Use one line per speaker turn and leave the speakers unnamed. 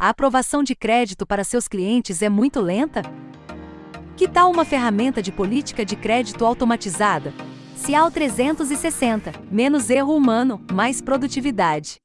A aprovação de crédito para seus clientes é muito lenta? Que tal uma ferramenta de política de crédito automatizada? Cial 360, menos erro humano, mais produtividade.